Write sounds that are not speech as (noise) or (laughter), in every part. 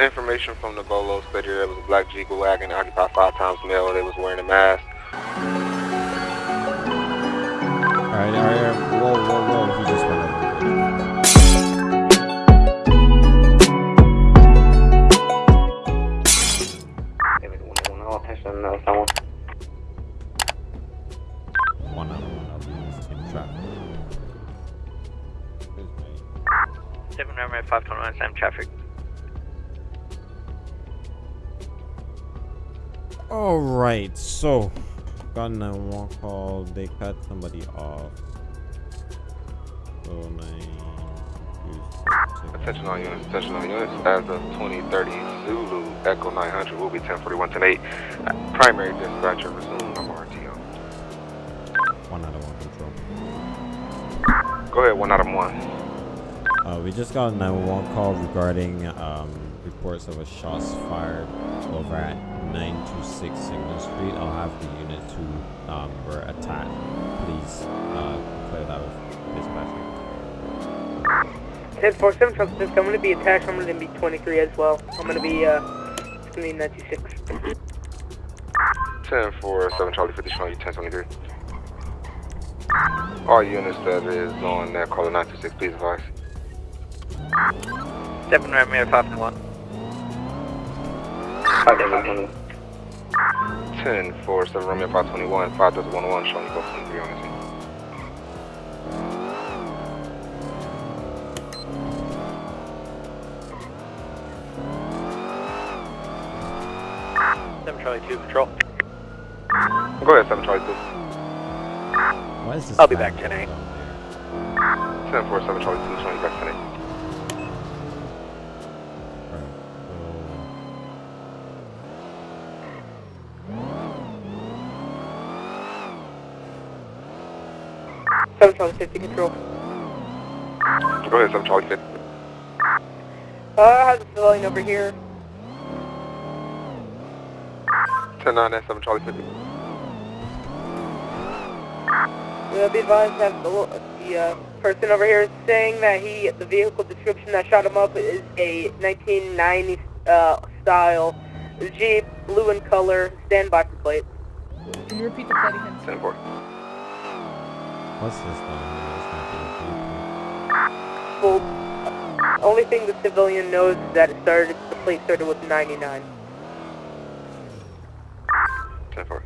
Information from the Bolo stated there was a black Jeep wagon occupied five times male. They was wearing a mask. Alright, alright, whoa, whoa, whoa, he just went over. One out of one of these in traffic. Seven Romeo 529 Sam traffic. Alright, so got a 911 call. They cut somebody off. So nine. Attention all units, attention all units. As of 2030 Zulu Echo 900 will be 1041 tonight. Primary dispatcher resume number RTO. One out of one control. Go ahead, one out of one. Uh, we just got a 911 call regarding um, reports of a shots fired over at 926 Signal Street. I'll have the unit who um, were attacked. Please uh, clear that with dispatcher. 1047 Trump I'm going to be attacked. I'm going to be 23 as well. I'm going to be, uh, it's going to be 96. 1047 Charlie 50 showing you 1023. All units that is on that caller 926, please advise. Seven Romeo 521. 1047 Romeo 521, 5011 showing you both 23 on the scene. Seven Charlie 2 patrol. Go ahead, 7 Charlie 2. Why is this I'll be van back tonight. down there? 1047 Charlie 2 showing you back 7 Charlie Safety Control. Go ahead, 7 Charlie Safety. Uh, I have the civilian over here. 10-9 7 Charlie Safety. We'll be advised that the, the uh, person over here is saying that he, the vehicle description that shot him up is a 1990 uh, style Jeep, blue in color, standby for plate. Can you repeat the plate again? 10 What's this down here? It's not being Well, only thing the civilian knows is that it started, the plate started with 99. 10 4.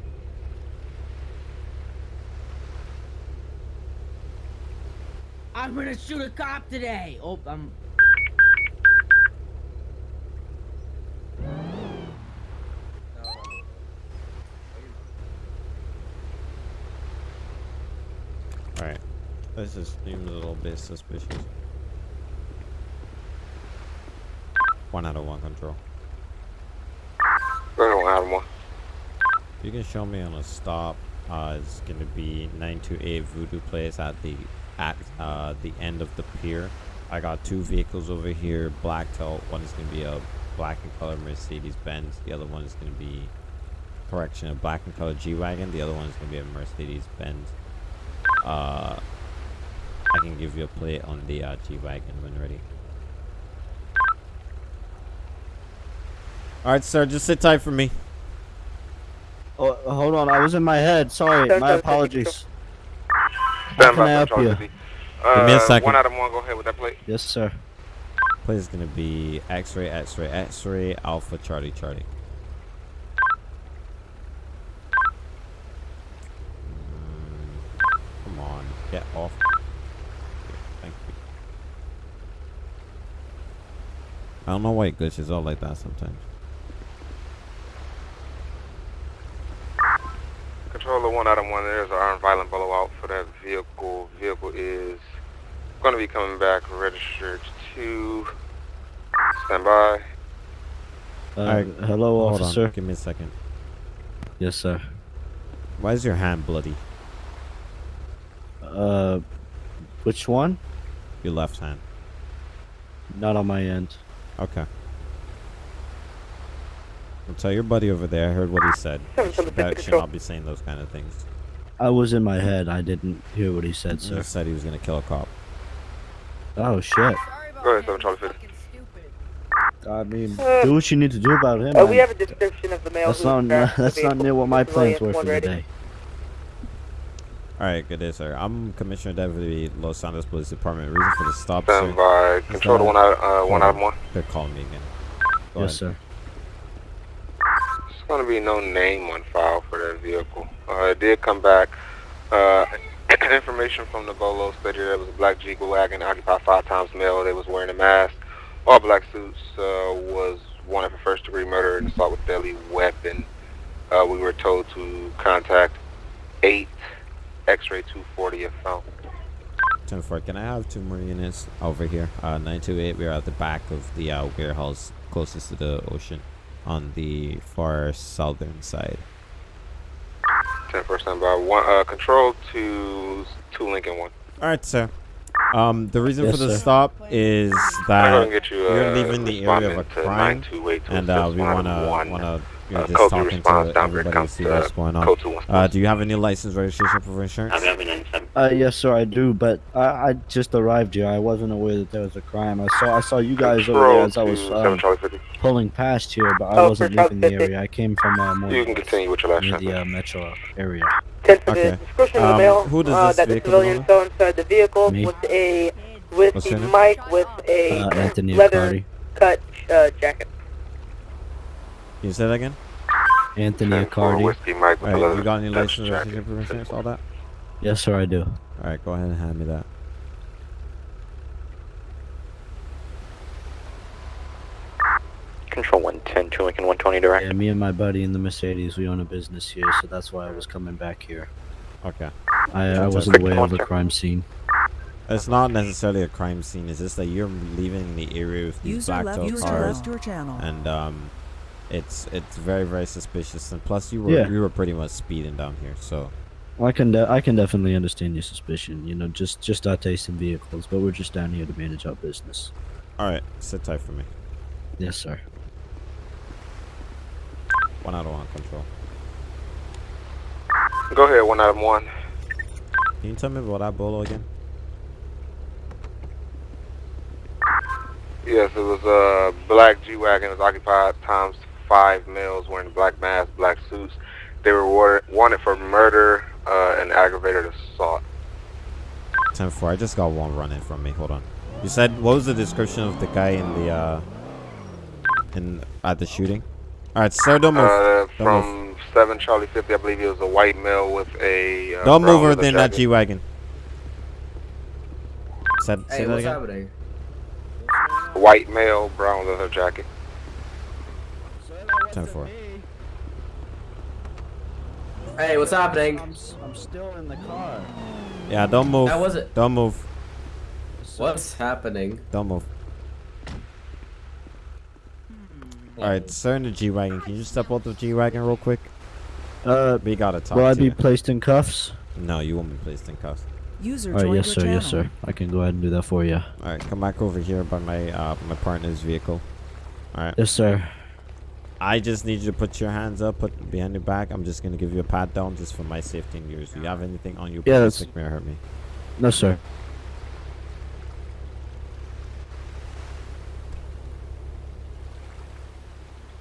I'm gonna shoot a cop today. Oh, I'm. Alright. This just seems a little bit suspicious. One out of one control. Go ahead, 1 out of 1. You can show me on a stop. Uh, it's gonna be 928 Voodoo Place at the at uh, the end of the pier. I got two vehicles over here. Black tail. One is gonna be a black and color Mercedes Benz. The other one is gonna be correction a black and color G wagon. The other one is gonna be a Mercedes Benz. Uh, I can give you a plate on the uh, G wagon when ready. All right, sir. Just sit tight for me. Oh, hold on, I was in my head. Sorry, my apologies. Stand can by, I help you? Uh, Give me a second. 1 out of 1, go ahead with that plate. Yes, sir. Plate is gonna be X-ray, X-ray, X-ray, Alpha, Charlie, Charlie. Mm, Come on, get off. Thank you. I don't know why it glitches out like that sometimes. Controller 1 out of 1, there's an armed violent blowout for that vehicle. Vehicle is going to be coming back registered to stand by. Uh, Alright, hello, Hold officer. on, give me a second. Yes, sir. Why is your hand bloody? Uh, which one? Your left hand. Not on my end. Okay. I'll tell your buddy over there. I heard what he said. Seven Charlie 50 That should not be saying those kind of things. I was in my head. I didn't hear what he said, He said he was gonna kill a cop. Oh shit. Go ahead, 7 Charlie 50. I mean, Uh, do what you need to do about him. Uh, we have a description of the male That's who not (laughs) that's not near what my plans were for one the day. All right, good day, sir. I'm Commissioner Deputy Los Santos Police Department. Reason for the stop, Stand sir. by. Control one out, uh, one out of one. They're calling me again. Go Yes, ahead. sir. There's going to be no name on file for that vehicle. Uh, it did come back. Uh, (clears throat) information from the Bolo stated there was a black Jeep wagon occupied five times male. They was wearing a mask. All black suits. Uh, was wanted for first degree murder and assault with deadly weapon. Uh, we were told to contact 8 X-ray 240 if found. 10 4, can I have two more units over here? Uh, 928, we're at the back of the uh, warehouse closest to the ocean on the far southern side. 10 first stand by. One, uh, control to 2 Lincoln 1. All right, sir. Um, the reason Yes, for the sir. stop is that going to get you, you're uh, leaving the area of a respondent crime, and uh, we wanna wanna you know Uh, just code talking response, to everybody to see uh, what's going on. Code 2 one. Uh, do you have any license, registration, proof of insurance? Uh, yes, sir, I do. But I, I just arrived here. I wasn't aware that there was a crime. I saw I saw you guys over there as I was um, pulling past here, but I Oh, wasn't for leaving the area. I came from uh, more You can continue with your last near the uh, metro area. Ten for Okay. the description of the Um, who does uh, this that the vehicle civilian belong saw inside the vehicle Me. with a What's whiskey your name? mic with a Uh, Anthony leather Accardi. cut uh, jacket. Can you say that again? Anthony 10 for Accardi. Whiskey Mike with right, you got any leather license, jacket. registration, proof all that? Yes, sir, I do. All right, go ahead and hand me that. Control 110, 2 Lincoln 120 direct. Yeah, me and my buddy in the Mercedes, we own a business here, so that's why I was coming back here. Okay. I, I wasn't aware of the crime scene. It's not necessarily a crime scene. It's just that you're leaving the area with these User black left, cars, your and um, it's it's very very suspicious. And plus, you were Yeah. you were pretty much speeding down here, so I can de- I can definitely understand your suspicion. You know, just just our taste in vehicles, but we're just down here to manage our business. all right, sit tight for me. Yes, sir. One out of one control. Go ahead, one out of one. Can you tell me about that bolo again? Yes, it was a black G-Wagon. It was occupied times five males wearing black masks, black suits. They were wa- wanted for murder uh, and aggravated assault. 10 4. I just got one running from me. Hold on. You said what was the description of the guy in the uh in at the shooting? All right, sir, don't move. Uh, Don't from 7 Charlie 50, I believe he was a white male with a. Uh, don't move leather within that. G wagon. Said, say Hey, that what's again. happening? White male, brown leather jacket. 10 4. Hey, what's happening? I'm, s- I'm still in the car. Yeah, don't move. How was it? Don't move. What's happening? Don't move. All right, sir, in the G wagon. Can you just step out the G wagon real quick? Uh, We gotta talk will I to be you. placed in cuffs? No, you won't be placed in cuffs. User All right, yes, sir. channel. Yes, sir. I can go ahead and do that for you. All right, come back over here by my uh my partner's vehicle. All right. Yes, sir. I just need you to put your hands up, put behind your back. I'm just gonna give you a pat down just for my safety and yours. Do you have anything on you? Yeah, that's- or hurt me. No, sir.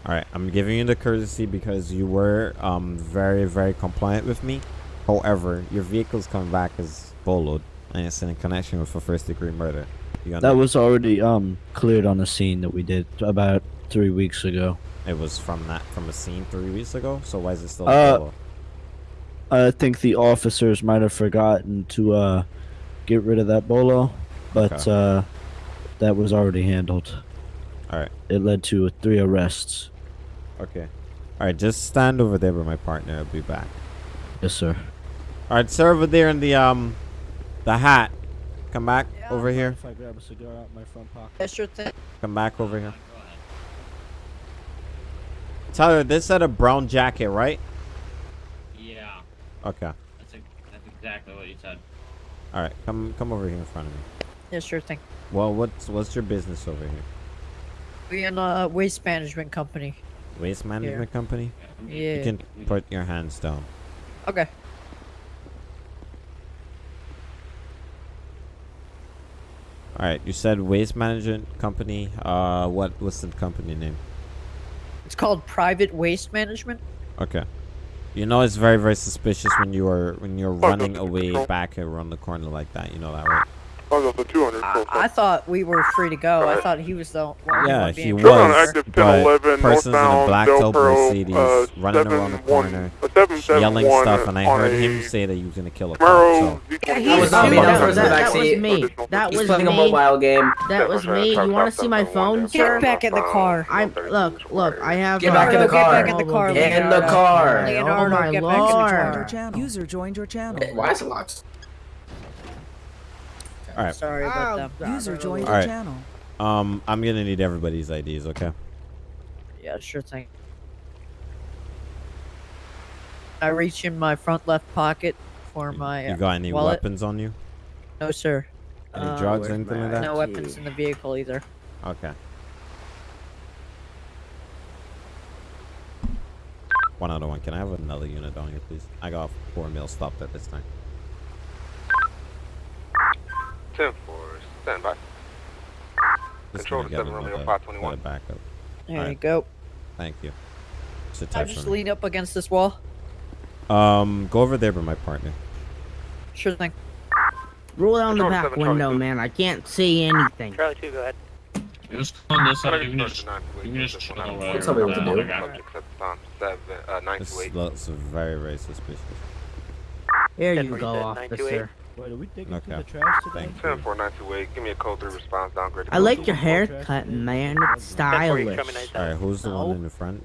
All right, I'm giving you the courtesy because you were um very very compliant with me. However, your vehicle's coming back as boloed and it's in connection with a first degree murder. You That was already um cleared on the scene that we did about three weeks ago. It was from that from a scene three weeks ago. So why is it still Uh. I think the officers might have forgotten to uh get rid of that bolo, but Okay. uh that was already handled. All right, It led to three arrests. okay. All right, just stand over there with my partner. I'll be back. Yes, sir. All right, sir, over there in the um the hat. Come back over here. If I grab a cigar out my front pocket. Yeah, sure thing. Come back over here. Tyler, this had a brown jacket, right? Yeah, Okay. that's a, that's exactly what you said. All right, come come over here in front of me. Yeah, sure thing. Well, what's what's your business over here? We in a waste management company. Waste management company. Yeah. You can put your hands down. Okay. All right, you said waste management company. Uh, what what's the company name? It's called private waste management. Okay. You know it's very very suspicious when you are when you're Oh, running away control. back around the corner like that. You know that, right? I'll go 200. I, I thought we were free to go. I thought he was the only Yeah, one he was, on clear. active but 1011 persons in a black Del tail Mercedes uh, running around the corner, uh, 771 yelling stuff, and I heard him say that he was gonna kill a cop. So Yeah, he was was not me. me, that That, was that, that was me. That He's was playing a me. mobile game. That was me. You want to see my phone, sir? back in the car. I'm look, look. I have. Get uh, back in the Get car. back in the car, Get in the car. Oh my get back in the lord. User joined your channel. Why is it locked? All right. Sorry about Oh, that. User joined All your right. channel. Um, I'm gonna need everybody's IDs. Okay. Yeah, sure thing. I reach in my front left pocket for my. You got any wallet. weapons on you? No, sir. Any Uh, drugs or anything like that? No weapons in the vehicle either. Okay. One out of one. Can I have another unit on here, please? I got four mil stopped at this time. 10 4, stand by. Just Control gonna to get 7 Romeo another- 521. backup. There you Alright. go. Thank you. Sit I tight just for lean up against this wall. Um, go over there with my partner. Sure thing. Roll down the back seven, window, two. man. I can't see anything. Charlie 2, go ahead. It on this side. You can just, you can just chill one, over Don't tell to do. the guy. Subjects at the time, seven, uh, This looks very, very suspicious. Here you forty go, seven, officer. Wait, are we digging Okay. through the trash today? Thank 10 4, 928. Give me a code 3 response downgrade. to I like your haircut, man. It's stylish. All right, who's the No. one in the front?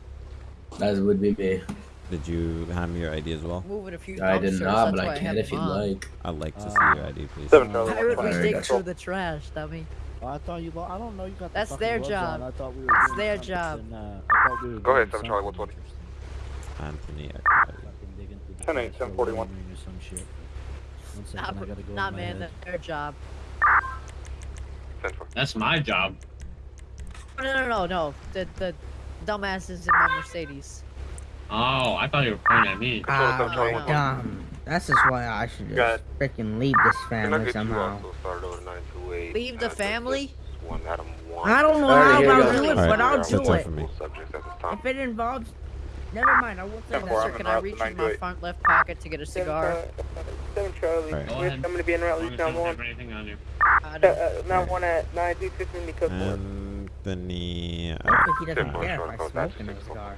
That would be me. Did you hand me your ID as well? Moving a few I did not, that's but I can if you'd like. I'd like to see Uh, your ID, please. Seven Charlie. Why would we Fire, dig gotcha. through the trash, dummy? Oh, I thought you. Lo- I don't know. You got. the That's their gloves job. On. I thought we were That's their job. and, uh, I thought we were Go ahead, doing 7 Charlie, something 120. interesting. Anthony. Eckhart. Fucking digging through the 10 8, trash 741. for wiring or some shit. One second, Nah, I gotta go nah in man, head. that's their job. That's my job. No, no, no, no. The the dumbasses in my Mercedes. Oh, I thought you were pointing at me. Control to 7 Ah, Charlie, no. dumb. That's just why I should just freaking leave this family somehow. also started over 928? Leave the family? this One, Adam 1. I don't know how I'll do it, but I'll do it. for me. Subjects at this. If it involves, never mind. I won't say Ten Yes, four, that. sir, can I reach in my front left pocket to get a cigar? 7 Charlie. Alright. Go We're- ahead. I'm gonna be en route As long to as town you don't 1. have anything on you. I Uh, don't- uh, 1 at 936 in the code 4. Anthony. I don't think he doesn't care if I smoke in 926. his car.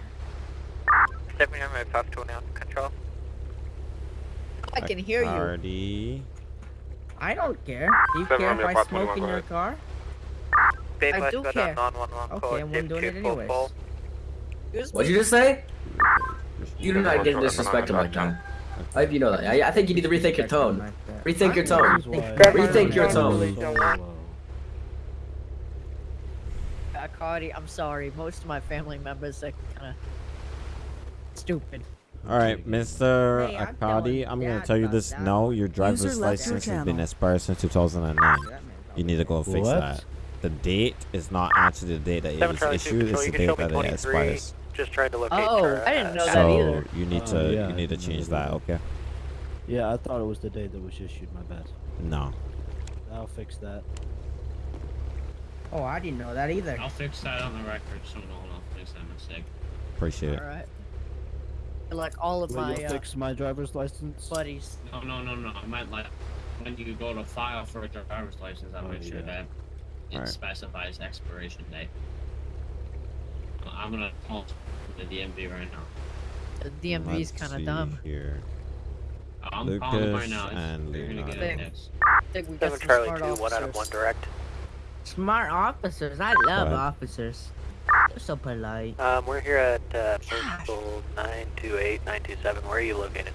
7 Romeo 521, control. I can hear you. Hardy. I don't care. Do you care if I smoke in your car? Babe, I do care. down 911 Okay, code I'm doing it anyways. What'd you just say? You do not four, get short, disrespect him F9, like that. I hope you know that. I, I think you need to rethink your tone. Rethink your tone. Rethink your tone. Cardi, I'm sorry. Most of my family members are kind of stupid. All right, Mr. Hey, I'm Akadi, I'm gonna tell you this that. now. Your driver's left your license has been expired since 2009. You need to go fix What? that. The date is not actually the date that it was issued. It's the date that it expires. Just trying to locate Oh, your, I didn't uh, know that So either. you need to yeah, you need to change that. that. Okay? Yeah, I thought it was the day that was issued. My bad. No. I'll fix that. Oh, I didn't know that either. I'll fix that on the record so no one else makes that mistake. Appreciate it. All right. Like all of Will my you uh, fix my driver's license? buddies. No, no, no, no. I meant like when you go to file for a driver's license, I'll Oh, make sure yeah. that it Alright. specifies expiration date. I'm gonna call the DMV right now. The DMV is Let's kind of dumb. Here. I'm calling them right Lucas now. And You're gonna get Leonardo. a think we got 7 Charlie smart 2, 1 Adam 1 officers. direct. Smart officers. I love ahead. officers. They're so polite. Um, we're here at uh, Postal 928, 927. Where are you located?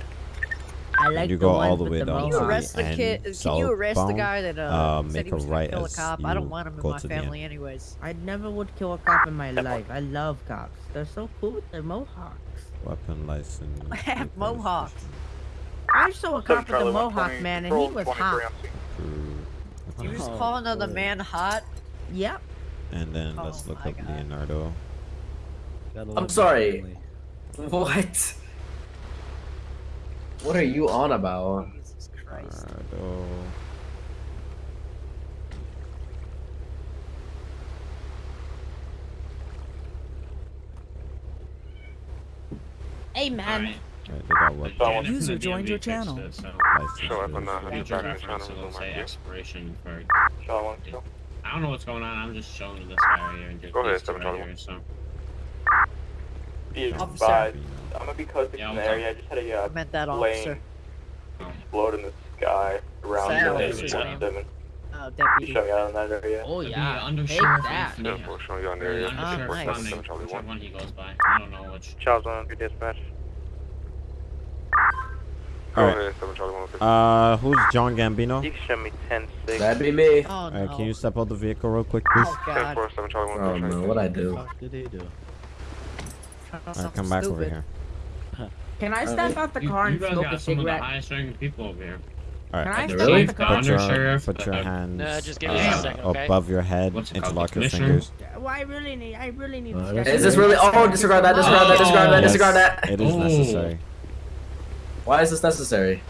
I like you the go ones all the way down Can to you arrest the kid? Can you arrest the guy that uh, uh, said make he a was gonna right kill a cop? I don't want him in my to the end. family, anyways. I never would kill a cop in my life. I love cops. They're so cool with their mohawks. Weapon license. (laughs) I have mohawks. I saw a cop with a mohawk, man, and he was hot. approved. You just Oh, call another man hot? Yep. And then Oh let's look my up God. Leonardo. I'm sorry. family. (laughs) What? What are you on about? Hey man. Right, User joined your channel. Show up on the say expiration for. I don't know what's going on. I'm just showing this guy right here. And Go ahead, so advised, I'm gonna be close Yeah, in the area. I just had a I uh, meant that plane officer. explode in the sky around Sad uh, officer. 817. Oh, You deputy. showing out in that area. Oh the yeah. Take undersheriff that. of Yeah, Anthony- for showing you on or there. the Yeah, Ah, undersheriff nice. of seven Anthony, Charlie whichever one. one he goes by. I don't know which. Charles on your dispatch. Go Alright. ahead, seven Charlie one fifty. Uh, who's John Gambino? You can show me 10 6. That'd be me. Oh Alright, no. can you step out the vehicle real quick, please? Oh Ten god. four seven Charlie one Oh fifty. no, what I do? What did he do? Alright, come back over here. Can I step out the You- car you and guys smoke got a some of the highest ranking people over here. Can I Alright, Really? out the The car? put your, undersheriff, put your hands Uh, just give me a uh, second, okay? above your head, What's it called, interlock your commissioner? fingers. Well, I really need. I really need. Uh, to Is this really? Oh, disregard that. Disregard that. Disregard that. Oh. Disregard Yes, that. It is Oh. necessary. Why is this necessary?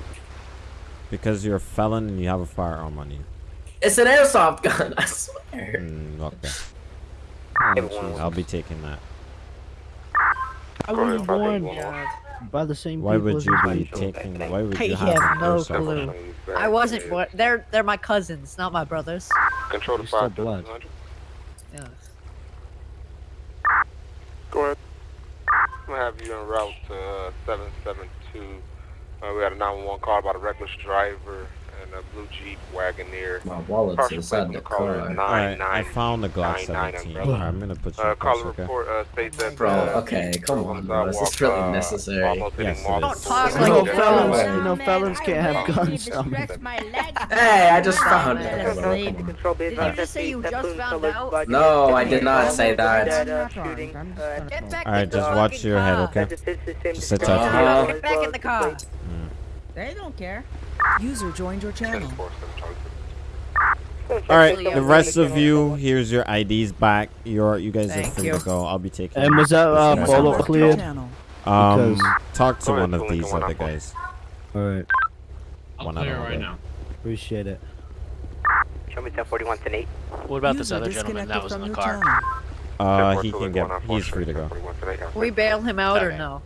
Because you're a felon and you have a firearm on you. It's an airsoft gun. (laughs) I swear. Mm, okay. I'll be taking that. I was five born eight one one. By the same Why people would you be person. taking? Why would I you have, have no clue. gun? Showing you back I wasn't. They're they're my cousins, not my brothers. Control the You're five blood. two hundred. Yeah. Go ahead. I'm gonna have you en route to uh, 772. Uh, we had a 911 call about a reckless driver and a blue Jeep Wagoneer. My wallet's Partial inside the the caller car. is Alright, I found the Glock 17. umbrella. Alright, I'm gonna put you Uh, in call close, the okay? report uh, states that. Bro, uh, okay, come on, bro. Is this really uh, necessary? Yes, it Marlboro. is. Don't talk Uh, like No that. felons, uh, you know felons can't have guns. Dummy. (laughs) Hey, I just found it. Did you just say you just found out? No, I did not say that. I'm not armed, I'm just gonna Get smoke. back Alright, just watch your head, okay? Just sit tight. Uh-huh. Get back in the car. They don't care. User joined your channel. 4 7 Charlie. Alright, the rest of you, here's your IDs back. You're you guys are free you. to go. I'll be taking. And was that uh, this Bolo one. cleared? Channel. Um, because- talk to one of these other guys. Alright, I'll One clear out of right now. appreciate it. Show me 1041 10 What about this other gentleman that was in the car? channel. Uh, he can get. one He's free to go. 1041 today. Can we bail him out or no?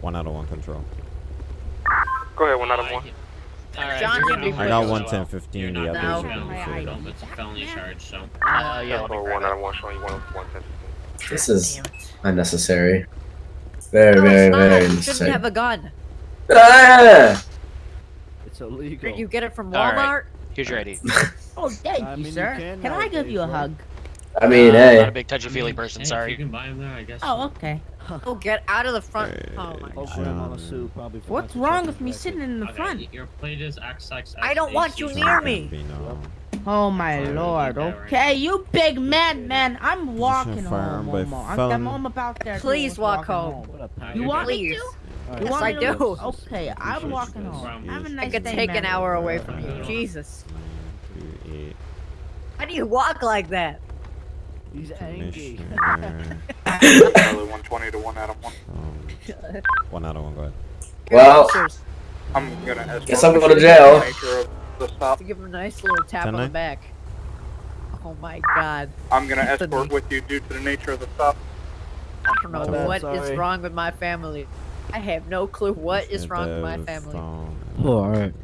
One out of one control. Go ahead, one out of one. he- Alright, John can be I got to go one well. ten fifteen. The others being are free free to to go. go. It's a felony charge, so. Uh, yeah, let me Or grab one it. out of one showing you one one ten. This is unnecessary. Very, No, very, it's not. very You shouldn't unnecessary. have a gun. Ah! It's illegal. You get it from All right. Walmart. Here's your ID. (laughs) Oh, thank I you, mean, you sir. can Can, I give you a hug? I mean, uh, hey. Not a big touchy feely person. Hey, Sorry. You can buy him there, I guess. Oh, okay. Oh, (laughs) get out of the front. Oh my god. put him on a suit, probably for What's wrong with me sitting in the Okay, front? Your plate is XX. I don't want you near me. Oh my Sorry, lord. leave that right Okay, you big man, man. I'm walking home. by Momo. I'm. I'm, I'm about there. Please too, walk walking home. What up, Uh, You want good. me to? Alright. You Yes, want I do. Okay, I'm walking home. Have a nice I could day, take man. an hour away from you. Jesus. Nine, two, eight. How do you walk like that? He's angry. Commissioner. 120 to 1 out of 1. um, one out of one. Go ahead. Well, I'm gonna Guess I'm going to the jail. nature of the stop. to give him a nice little tap on the back. Oh my god. I'm gonna escort with you due to the nature of the stop. I don't know My bad, what is sorry. wrong with my family. I have no clue what is wrong with my family. phone. Oh, alright.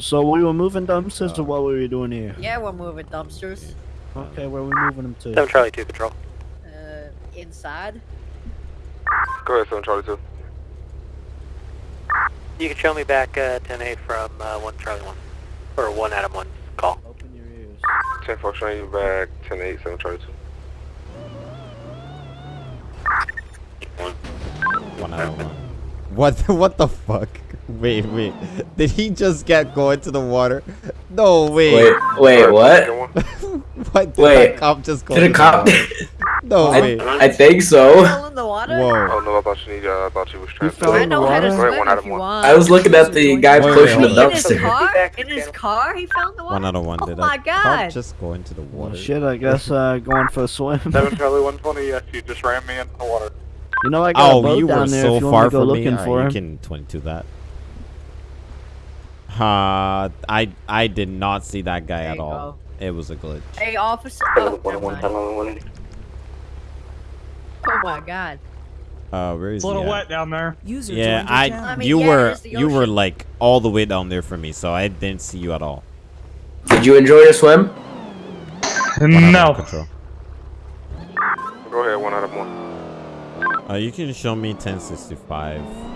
So we were moving dumpsters, or what were we doing here? Yeah, we're moving dumpsters. Okay, where are we moving them to? 7 Charlie 2 Control. Uh, inside. Go ahead, 7 Charlie 2. You can show me back uh, 10A from uh, 1 Charlie 1. Or 1 Adam 1 call. Open your ears. 10 4 showing you back 10 8 7 Charlie 2. One out of one. What? the- What the fuck? Wait, wait. (laughs) Did he just get going to the water? No, wait. Wait, wait, what? (laughs) what? Did Wait. that cop just go? Did a cop? water? (laughs) No, wait. I, I think so. Fell in the water? Whoa. Oh no, I thought you needed, uh, I thought you was He transferred. fell in the know how to water? Wait, swim one out of you one. I was looking at the guy Wait, pushing wait, the in his car? In his car? He fell in the water? One out of one. Oh Did my God. cop just go into the Well, water? shit, I guess uh, going for a swim. 7 Charlie 120, yes, you just ran me into the water. You know I got a Oh, boat you were down there so if you far want to go from me. looking Alright, for you him. can 22 that. Uh, I I did not see that guy There at you all. It was a glitch. Hey, officer. Oh, never mind. oh my god. Uh, where is It's a little he wet down there. User Yeah, I. I mean, you yeah, were you were like all the way down there for me, so I didn't see you at all. Did you enjoy your swim? One out of No. Control. Go ahead, one out of one. Uh, you can show me 1065.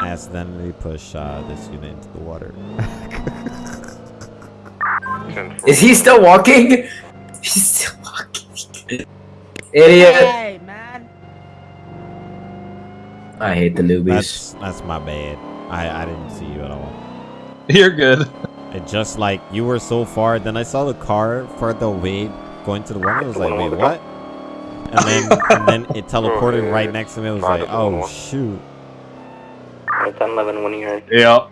I accidentally push uh, this unit into the water. (laughs) Is he still walking? He's still walking. Idiot. Hey, man. I hate the newbies. That's that's my bad. I I didn't see you at all. You're good. It just like you were so far. Then I saw the car further away going to the water. I was like, wait, what? And then and then it (laughs) teleported right next to me. I was like, oh shoot. 1011, one yard. Yeah.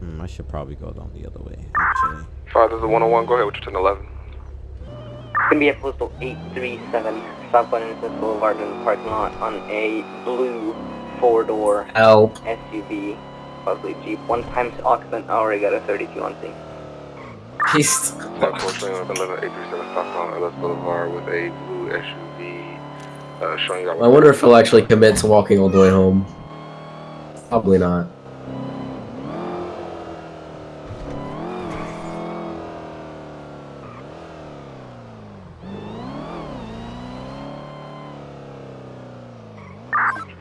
Hmm, I should probably go down the other way. Actually. Five, there's a 101. Go ahead with your 1011. It's gonna be at postal 837 Southland Innocence Boulevard in the parking lot on a blue four-door Help. SUV, possibly Jeep. One times occupant already got a 32 on scene. He's (laughs) Unfortunately, on 11837 southbound Ellis Boulevard with a blue SUV uh, showing you. I wonder if he'll actually commit to walking all the way home. Probably not.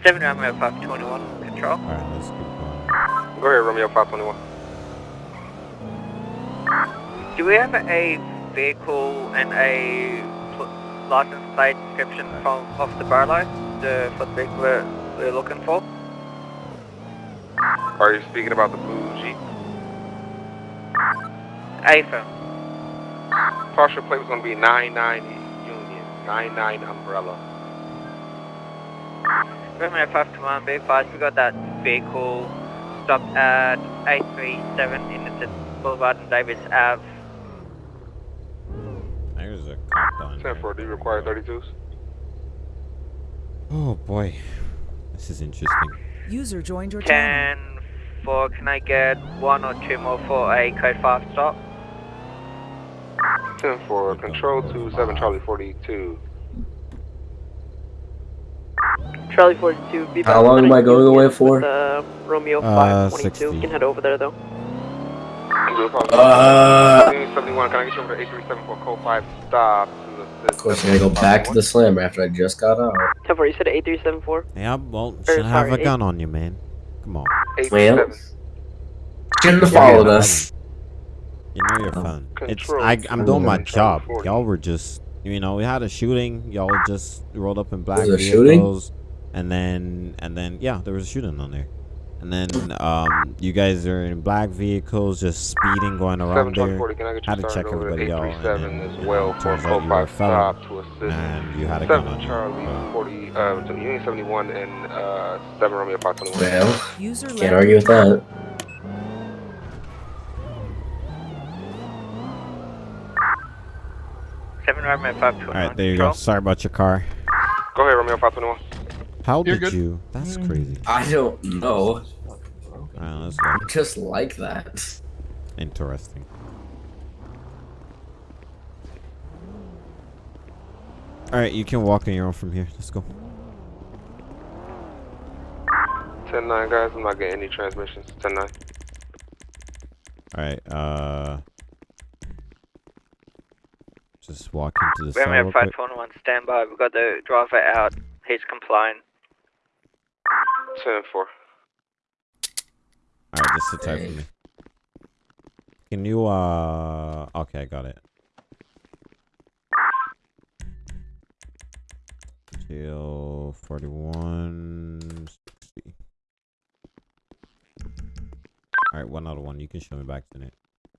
Seven Romeo 521, control. All right, let's keep going. Go ahead, Romeo 521. Do we have a vehicle and a license plate description from off the Barlow? The for the vehicle we're, we're looking for? Are you speaking about the bougie? Jeep? AFA. Partial plate was going to be 99 Union, 99 Umbrella. Romeo 521, be advised, we got that vehicle stopped at 837 in Innocent Boulevard and Davis Ave. There's a cop down 10 here. 4, do you require 32s? Oh boy, this is interesting. User joined your channel. 10 4, can I get one or two more for a code 5 stop? 10 4, control 2, 7 Charlie 42. Charlie 42, be How long am I going away for? Uh, Romeo Uh, 522. 60. You can head over there though. Uh, 71, can I get you over to 837 for code 5 stop to assist? Of course, I gotta go back to the slammer after I just got out. 10 4, you said 8374? Yeah, well, Or, should have a sorry, gun on you, man. Come on. Well, 837. shouldn't have followed us. You know you're oh. fun. It's I, I'm doing my job. Y'all were just, you know, we had a shooting. Y'all just rolled up in black Was a shooting? vehicles, and then and then yeah, there was a shooting on there. And then um, you guys are in black vehicles, just speeding, going around there. I Had to check everybody out, and then, as you know, well for turns out you were a 5 to assist? and you had a gun on 7. Charlie Uh, 40, uh, to Union 71 and uh, 7 Romeo 521. Well, User can't argue with that. Seven Romeo 521. All right, there you go. Sorry about your car. Go ahead, Romeo 521. How You're did good. you? That's crazy. I don't know. All right, let's go. Just like that. Interesting. All right, you can walk on your own from here. Let's go. 10 9, guys. I'm not getting any transmissions. 10 9. All right. Uh, just walk into the cell Romeo real quick. 521, stand by. We've got the driver out. He's complying. 10 4. All right, just sit tight for me. Can you? Uh, okay, I got it. Geo forty-one. sixty. All right, one out of one. You can show me back to it.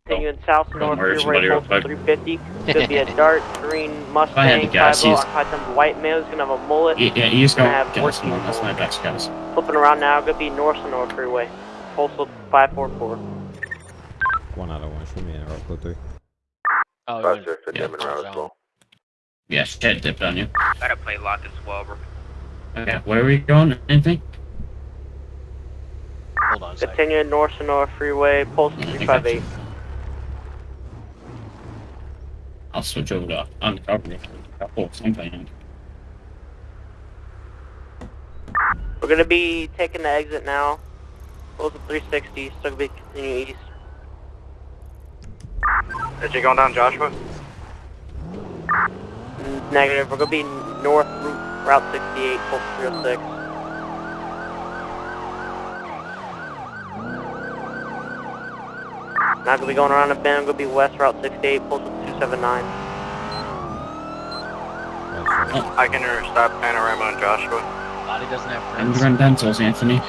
Continuing south north murder through somebody real Rainbow quick. 350. Could be a (laughs) dark green oh, I had the Mustang, gas, 5 he's- white male. He's gonna have a mullet. Yeah, yeah, you just Gonna have Gas, 14 man, that's my best guys. Flipping around now, gonna be north on North Freeway. Postal 544. One out of one. Show me in real quick. Three. Oh, Roger, for yeah. jamming around as well. Yeah, shit dipped on you. Gotta play lock as well, bro. Okay, where are we going? Anything? Hold on a second. Continuing north on North Freeway. Postal I think 358. I'll switch over to uncover. Oh, something. We're gonna be taking the exit now. Postal 360, still gonna be continuing east. Is you going down Joshua? Negative, we're gonna be north route, route 68, postal 306. Not gonna be going around the bend, I'm gonna be west route 68, postal 279. I can stop panorama on Joshua. Body doesn't have I'm run dentals, Anthony.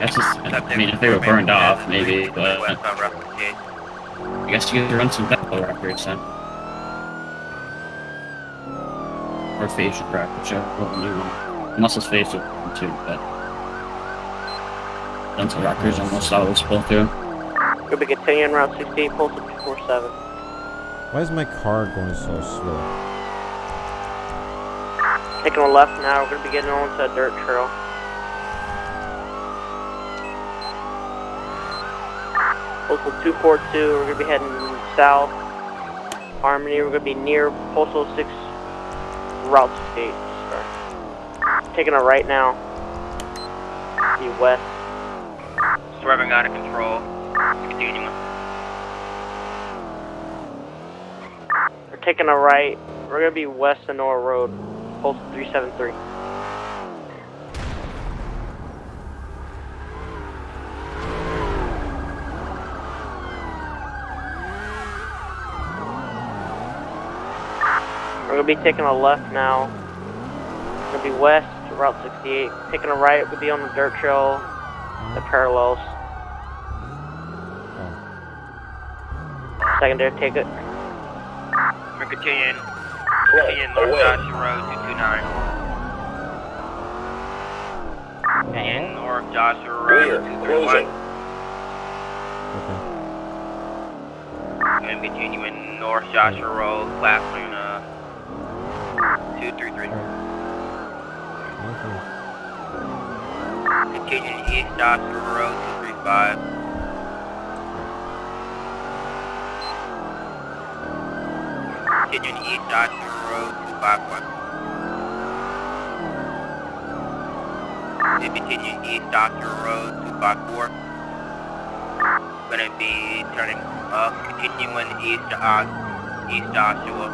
That's just, I mean, if they were burned off, maybe, but West on route 68. I guess you could run some dental records then. Or facial records, whichever one you want. Unless it's facial too, but dental records almost always pull through. Gonna be continuing route 68, postal 247. Why is my car going so slow? Taking a left now, we're gonna be getting onto a dirt trail. Postal 242, we're gonna be heading south. Harmony, we're gonna be near Postal 6, Route 68. Sorry. Taking a right now. Be west. Swerving out of control. We're taking a right. We're gonna be west of Nora Road. Postal 373. We're gonna be taking a left now. We're gonna be west, Route 68. Taking a right, we'll be on the dirt trail that parallels. Secondary ticket. We're continuing. Continuing North Joshua Road 229. And North Joshua Road 231. Okay. And continuing North Joshua Road, Class Luna uh, 233. Okay. Continuing East Joshua Road 235. Continuing East Joshua Road 251. Then continuing East Joshua Road 254. Gonna be turning up, continuing East to uh, East Joshua.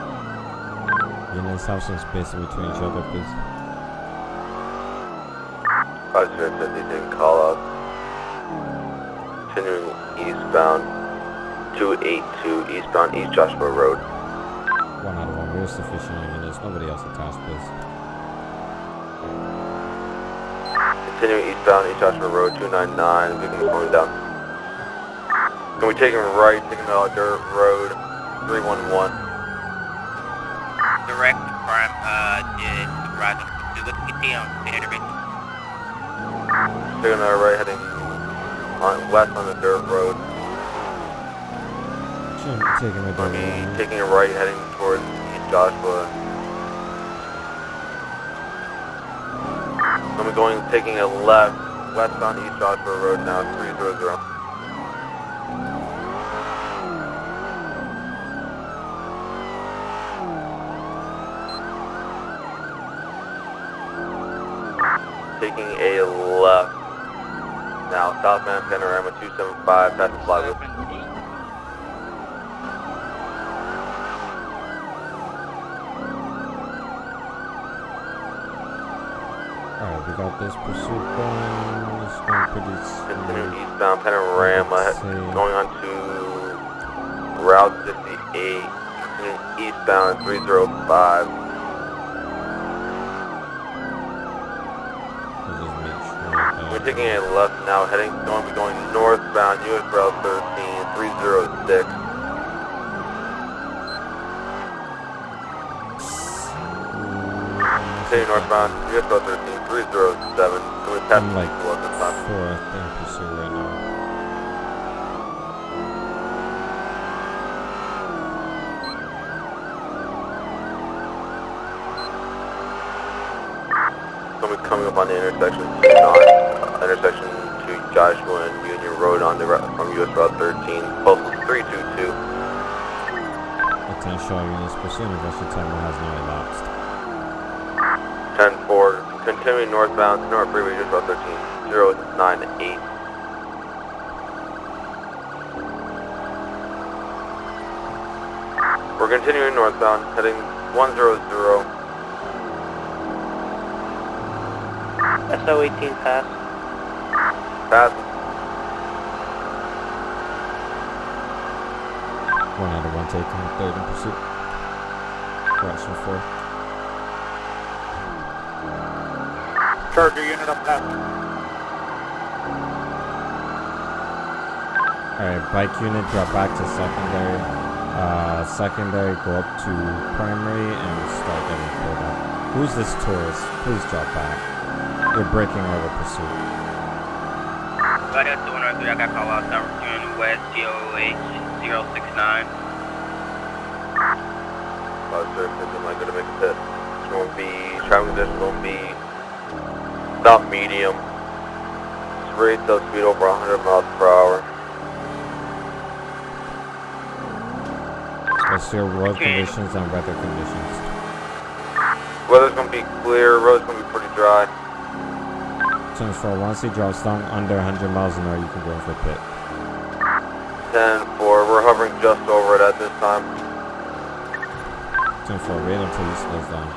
You guys have some space in between each other, please. Roger, 50, taking call out. Continuing eastbound, 282 eastbound East Joshua Road. One out of one. We're sufficient. I mean, there's nobody else attached, please. Continuing eastbound East Joshua Road, 299, vehicle going down. Can we take him right, taking out dirt road, 311. Direct crime, uh, did Roger. Do look continue on the intervention. Taking our right, heading on west on the dirt road. Shouldn't taking my We'll door. be taking a right, heading towards Joshua. We'll going, taking a left, west on East Joshua Road now, 300. Taking a left. Now, southbound panorama 275, past the flywheel. Alright, we got this pursuit going. It's going pretty Continue eastbound panorama, going on to Route 58, eastbound 305. We'll just make sure that- We're taking a left now, heading, going be going northbound US Route 13, 306. Continue northbound US Route 13, 307. Going to pass I'm like the this time. fourth in pursuit right now. Be coming up on the intersection, on intersection to Joshua and Union Road on the route from US Route 13, postal 322. Attention all units, pursuit investor timer has now elapsed. 10-4, continuing northbound, North Freeway, just about 13, 098. We're continuing northbound, heading 100. SO 18 pass. Pass. One out of one taken, third in pursuit. Correction four. Charger unit up pass. Alright, bike unit drop back to secondary. Uh, secondary go up to primary and start getting pulled up. Who's this tourist? Please drop back. You're breaking our pursuit. Radio 203, I got call out Tower Union West, GOH 069. Five sir, am I gonna make a hit? It's gonna be, traveling conditions gonna be not medium. It's rates of speed over 100 miles per hour. What's your road conditions and weather conditions? Weather's gonna be clear, road's gonna be pretty dry. Turns for once he drops down under 100 miles an hour, you can go for pit. 10 4, we're hovering just over it at this time. Turn for wait until he slows down.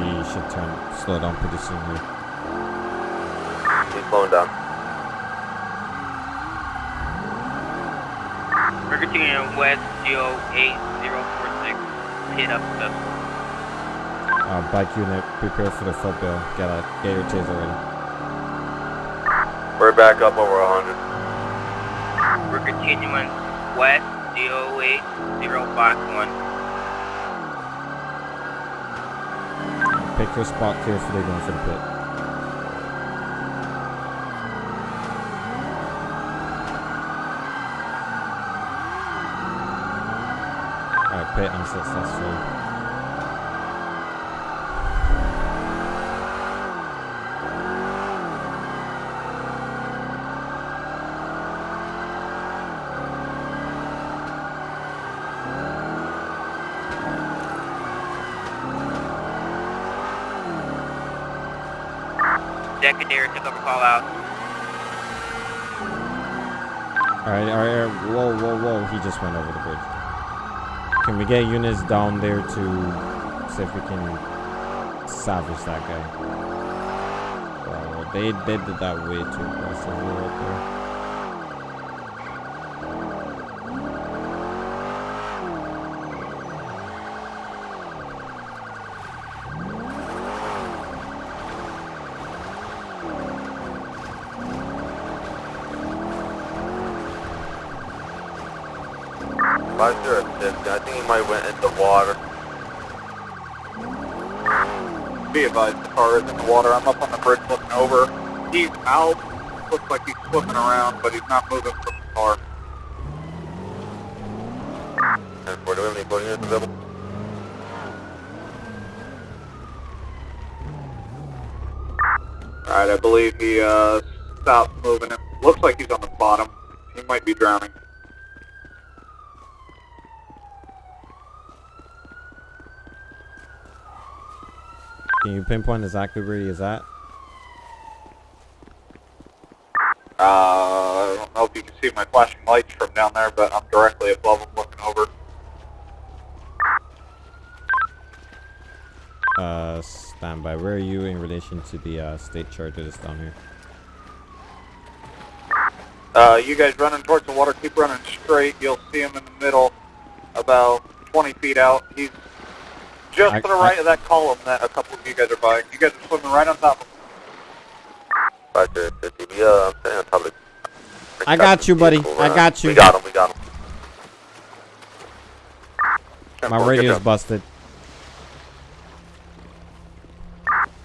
We should turn slow down pretty soon here. He's slowing down. We're continuing West, GOH 046. Hit up the Uh, bike unit, prepare for the footbill. Get a get your taser ready. We're back up over 100. We're continuing West, GOH 051. Pick your spot carefully going for the pit. Pit unsuccessful. Secondary took over call out. Alright, alright, alright, whoa, whoa, whoa, he just went over the bridge. We get units down there to see if we can salvage that guy? They, they did that way too aggressively right there. Five zero fifty. I think he might went into water. Be advised, the car is in the water. I'm up on the bridge looking over. He's out. Looks like he's flipping around, but he's not moving from the car. Alright, I believe he uh, stopped moving. It looks like he's on the bottom. He might be drowning. Can you pinpoint exactly where he is at? Uh, I don't know if you can see my flashing lights from down there, but I'm directly above him looking over. Uh, standby. Where are you in relation to the uh, state charger that's down here? Uh, you guys running towards the water, keep running straight. You'll see him in the middle, about 20 feet out. He's just I- to the right of that column that a couple of you guys are by. You guys are swimming right on top of him. Five zero fifty. We uh, I'm standing on top of the. I got you, buddy. vehicle, I uh, got you. We got him. We got him. My Good radio's busted.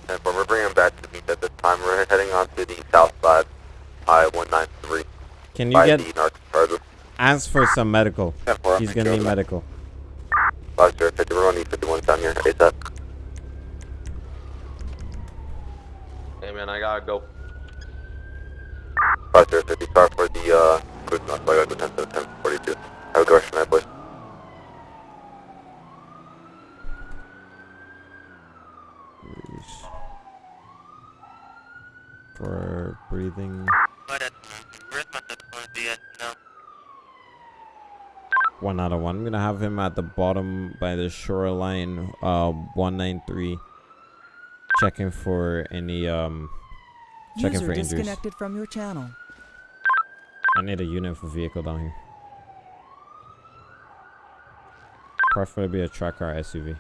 And we're bringing him back to the beach at this time. We're heading on to the south side, I-193. Can you get the Narcos Charger. ask for some medical? Ten four, He's gonna need that- medical. Five zero fifty. We're gonna need 51 down here. ASAP. Hey man, I gotta go. Five zero fifty. Sorry for the uh, cruise knock. I gotta go 10 to 10 42. Have a good rest of the night, boys. for breathing. One out of one. I'm gonna have him at the bottom by the shoreline, uh, 193. Checking for any, um, checking User for injuries. disconnected from your channel. I need a unit for vehicle down here. Preferably be a truck or SUV.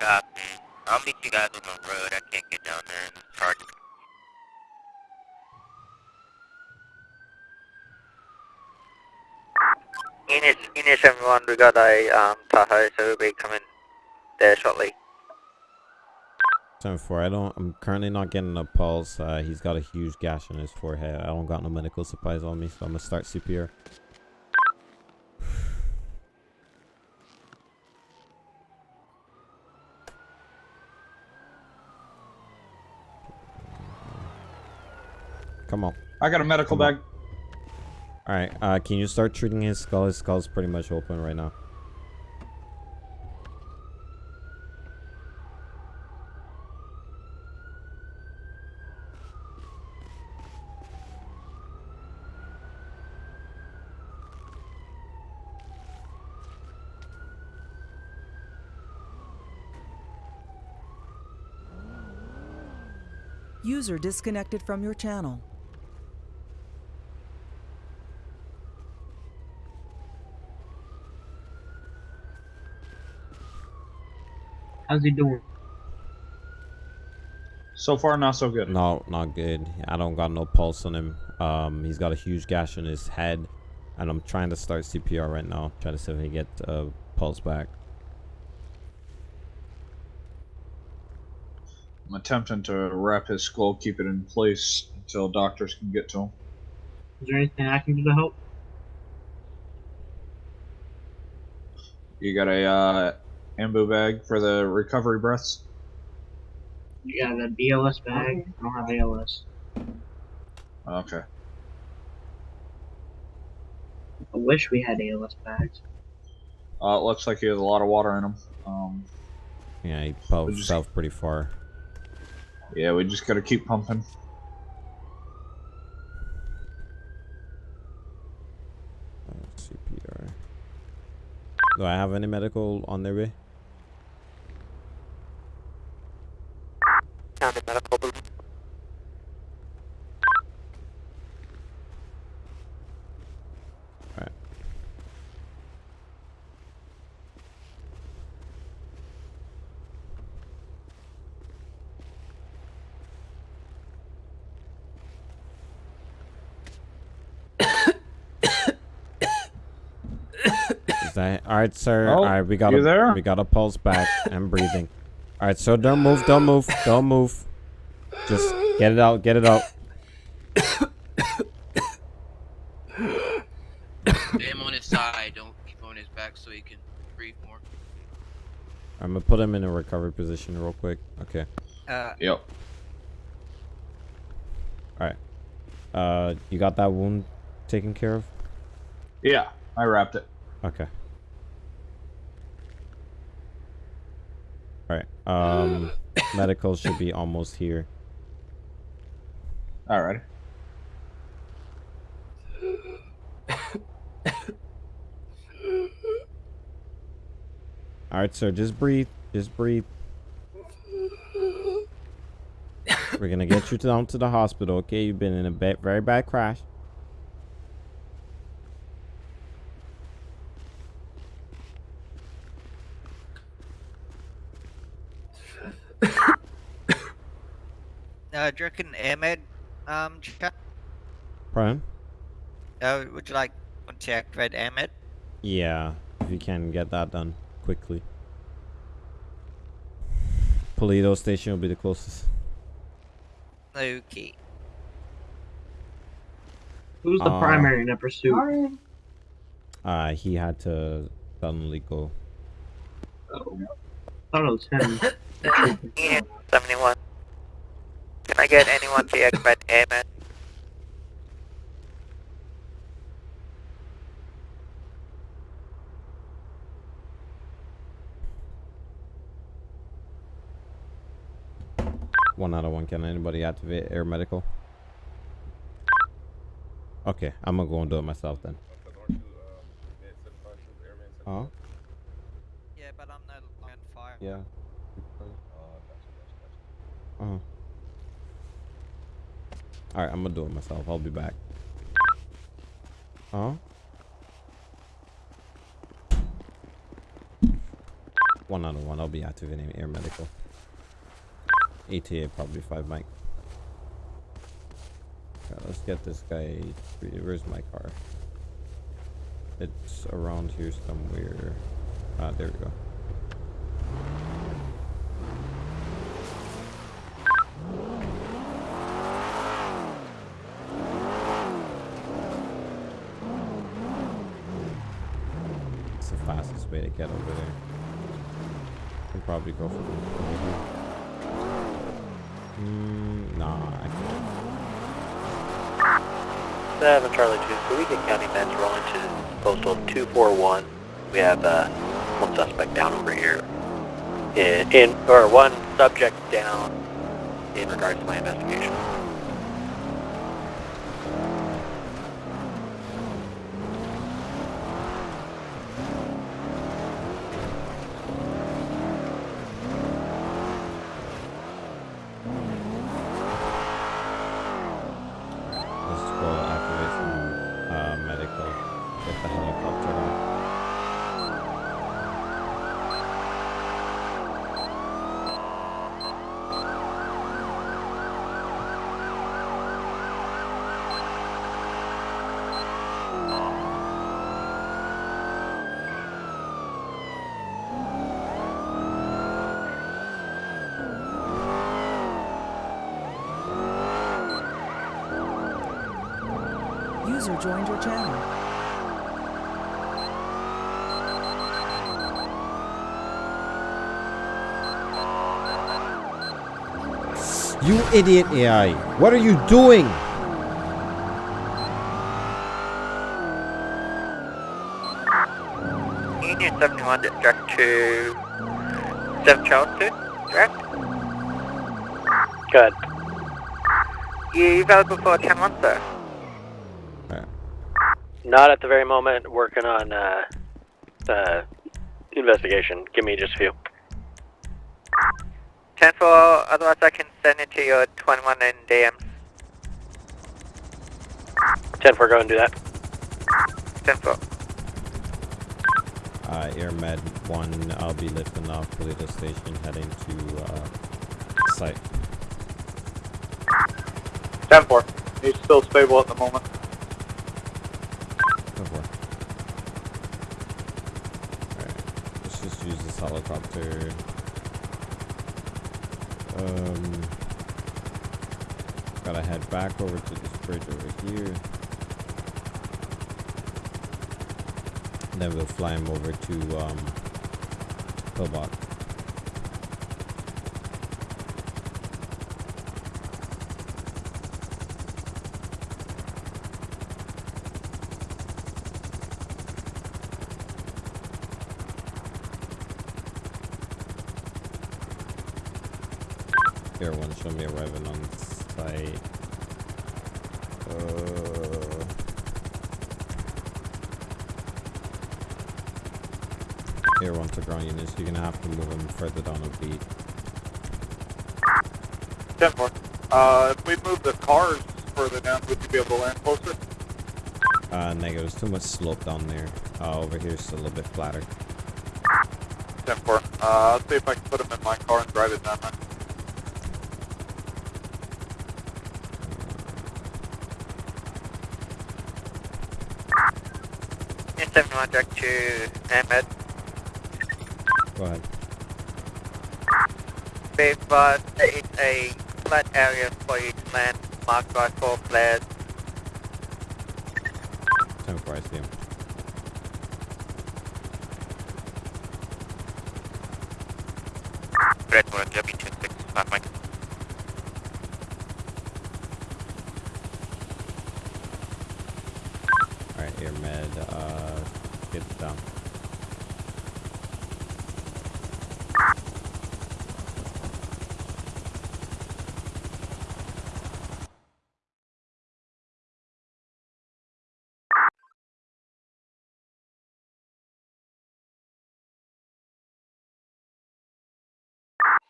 Copy. I'll meet you guys on the road. I can't get down there and charge. Eunice, Eunice everyone, we got a um, Tahoe, so we'll be coming there shortly. Seven four. I don't. I'm currently not getting a pulse. Uh, he's got a huge gash on his forehead. I don't got no medical supplies on me, so I'm gonna start CPR. (sighs) Come on. I got a medical bag. All right. Uh, can you start treating his skull? His skull's pretty much open right now. User disconnected from your channel. How's he doing? So far, not so good. No, not good. I don't got no pulse on him. Um, he's got a huge gash on his head, and I'm trying to start CPR right now. Try to see if he get uh, pulse back. I'm attempting to wrap his skull, keep it in place until doctors can get to him. Is there anything I can do to help? You got a uh, ambu bag for the recovery breaths? Yeah, the BLS bag? I don't have ALS. Okay. I wish we had ALS bags. Uh, it looks like he has a lot of water in him. Um, Yeah, he pulled just- himself pretty far. yeah, we just gotta keep pumping. Uh, CPR. Do I have any medical on their way? County medical. Alright. Is that alright, sir? Oh, alright, we got you a there? we got a pulse back and breathing. Alright, so don't move, don't move, don't move. Just get it out, get it out. him on his side. Don't keep on his back so he can breathe more. I'm gonna put him in a recovery position real quick. Okay. Uh, Yep. Alright. Uh, you got that wound taken care of? Yeah, I wrapped it. Okay. Alright. Um, (coughs) medical should be almost here. Alright. Alright, sir, just breathe. Just breathe. We're gonna get you down to the hospital, okay? You've been in a very bad crash. Uh, do you reckon Air Med, um, chat? Brian? Uh, would you like to activate Air Med? Yeah, if you can get that done quickly. Paleto station will be the closest. Okay. Who's the Uh, primary in the pursuit? Uh, he had to suddenly go. Oh. I thought it was him. (coughs) Ian, 71. Can I get anyone to (laughs) activate Air Med? One out of one. Can anybody activate air medical? Okay, I'm gonna go and do it myself then. Huh? Yeah, but I'm no on fire. Yeah. Uh, uh-huh. Uh-huh. Alright, I'm gonna do it myself. I'll be back. Huh? One out of one. I'll be activating air medical. ATA probably five. Okay, let's get this guy. Where's my car? It's around here somewhere. Ah, there we go. It's the fastest way to get over there. Can probably go over here. Mm, nah, I can't. 7 Charlie 2, so we get County Men's rolling to postal 241. We have uh, one suspect down over here. In, in, or one subject down in regards to my investigation. Let's go activate some uh, medical. Get the helicopter on. User joined your channel. You idiot AI! What are you doing? Union 71 direct to 7 Charles 2, direct. Good. You available for 10 1, sir? Not at the very moment. Working on uh, uh, investigation. Give me just a few. 10 4, otherwise I can send it to your 21 in DMs. 10 4, go and do that. 10 4. Uh, Air Med 1, I'll be lifting off Toledo Station heading to uh, site. 10 4. He's still stable at the moment. Go for it. Alright, let's just use this helicopter. Um, gotta head back over to this bridge over here. And then we'll fly him over to um, Pillbox. Show me arriving on site. Uh, Here, one to ground units. You're gonna have to move them further down a beat. 10 4. Uh, if we move the cars further down, would you be able to land closer? Uh, negative. There's too much slope down there. Uh, over here, it's a little bit flatter. 10 4. Uh, I'll see if I can put him in my car and drive it down. Union 71 direct to Air Med. Go ahead. Advised there is a flat area for you to land, marked by four flares. 10 4, I see him. Red 1, W26, 5 Mike. Alright, Air Med, uh, kids done.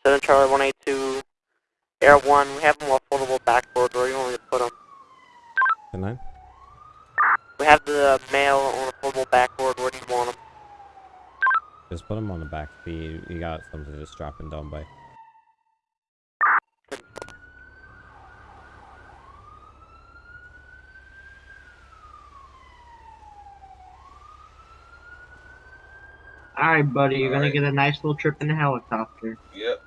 Southern Charlie 182, Air 1, we have more all foldable backboard, where do you want me to put them? The 9? We have the mail on a foldable backboard. Where do you want them? Just put him on the back. He he got something to strap him down by. Alright, buddy, you're gonna get a nice little trip in the helicopter. Yep.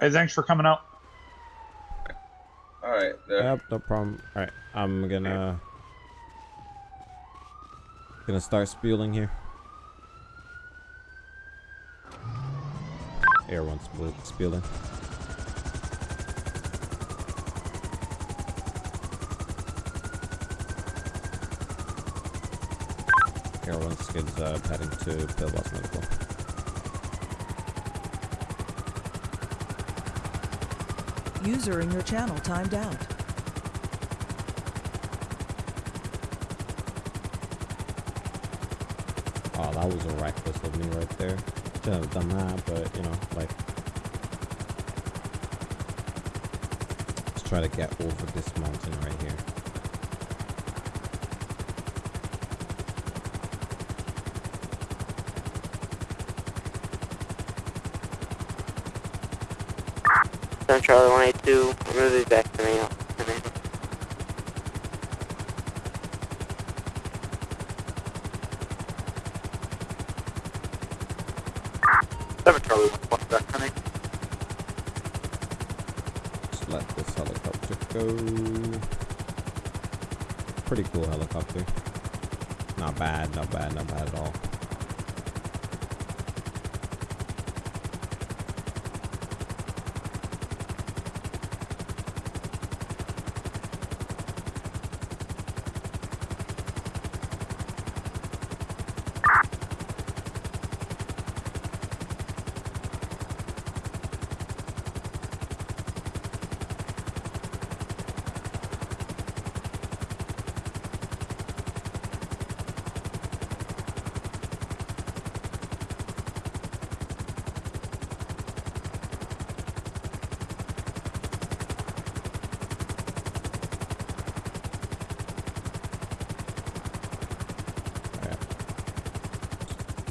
Hey, thanks for coming out. All right. There. Yep, no problem. All right, I'm gonna gonna start spewing here. Air one spewing. Air one skids uh, heading to Pillbox Medical. User in your channel timed out. Oh, that was a reckless of me right there. Should have done that, but you know, like, let's try to get over this mountain right here. Charlie 182, I'm gonna back to me. Seven Charlie 1 back coming. Just let this helicopter go. Pretty cool helicopter. Not bad, not bad, not bad at all.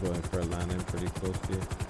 Going for a landing pretty close to you.